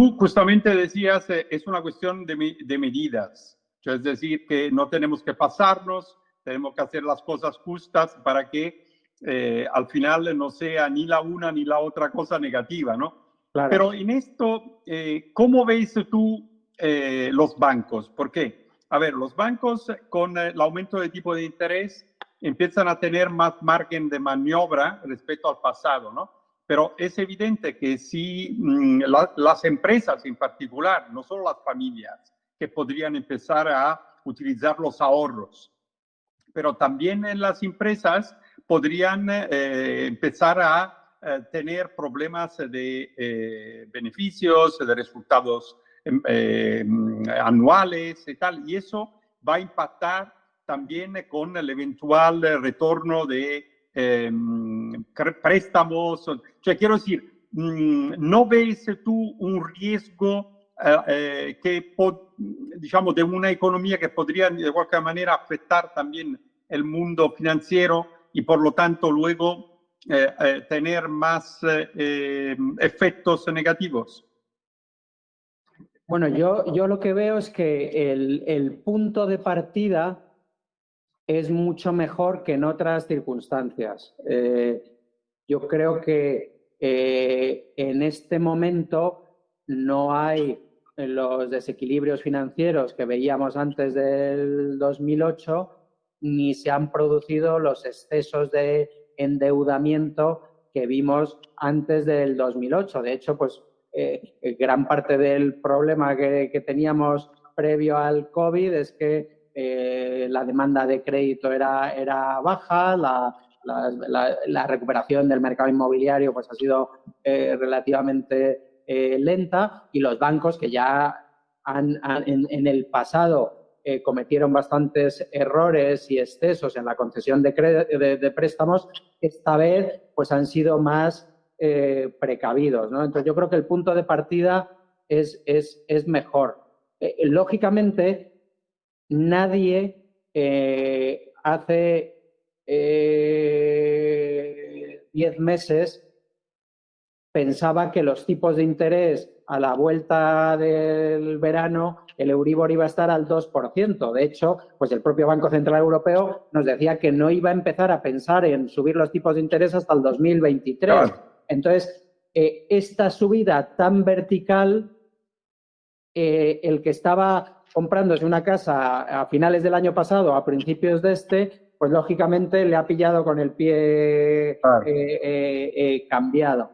tú justamente decías, eh, es una cuestión de, de medidas, es decir, que no tenemos que pasarnos, tenemos que hacer las cosas justas para que eh, al final no sea ni la una ni la otra cosa negativa, ¿no? Pero en esto, eh, ¿cómo ves tú eh, los bancos? ¿Por qué? A ver, los bancos con el aumento de tipo de interés empiezan a tener más margen de maniobra respecto al pasado, ¿no? Pero es evidente que si mm, las empresas en particular, no solo las familias, que podrían empezar a utilizar los ahorros, pero también en las empresas podrían eh, empezar a eh, tener problemas de eh, beneficios, de resultados em, anuales y tal, y eso va a impactar también con el eventual retorno de em, préstamos. Quiero decir, mm, ¿no ves tú un riesgo que, digamos, de una economía que podría de cualquier manera afectar también el mundo financiero y por lo tanto luego eh, eh, tener más eh, efectos negativos? Bueno, yo, yo lo que veo es que el, el punto de partida es mucho mejor que en otras circunstancias. yo creo que en este momento no hay los desequilibrios financieros que veíamos antes del 2008 ni se han producido los excesos de endeudamiento que vimos antes del 2008. De hecho, pues eh, gran parte del problema que, teníamos previo al COVID es que eh, la demanda de crédito era, era baja, la, recuperación del mercado inmobiliario pues, ha sido eh, relativamente lenta y los bancos que ya en el pasado eh, cometieron bastantes errores y excesos en la concesión de, préstamos, esta vez pues han sido más eh, precavidos. Entonces yo creo que el punto de partida es, es, es mejor. Eh, lógicamente, nadie hace 10 meses pensaba que los tipos de interés a la vuelta del verano el Euribor iba a estar al 2%. De hecho, pues el propio Banco Central Europeo nos decía que no iba a empezar a pensar en subir los tipos de interés hasta el 2023. Entonces, eh, esta subida tan vertical, eh, el que estaba comprándose una casa a finales del año pasado, a principios de este, pues lógicamente le ha pillado con el pie eh, cambiado.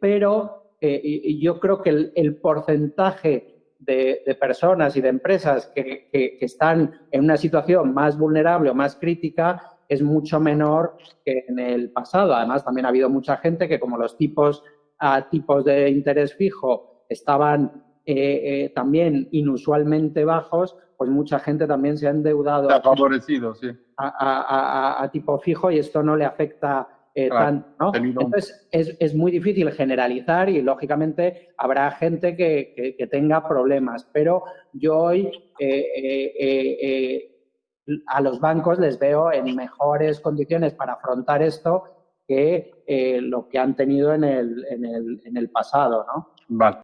pero yo creo que el porcentaje de, personas y de empresas que, están en una situación más vulnerable o más crítica es mucho menor que en el pasado. Además, también ha habido mucha gente que como los tipos a tipos de interés fijo estaban eh, eh, también inusualmente bajos, pues mucha gente también se ha endeudado favorecido, sí. a, tipo fijo y esto no le afecta eh, Entonces, es, muy difícil generalizar y, lógicamente, habrá gente que, tenga problemas. Pero yo hoy a los bancos les veo en mejores condiciones para afrontar esto que lo que han tenido en el, en el, en el pasado, ¿no? Vale.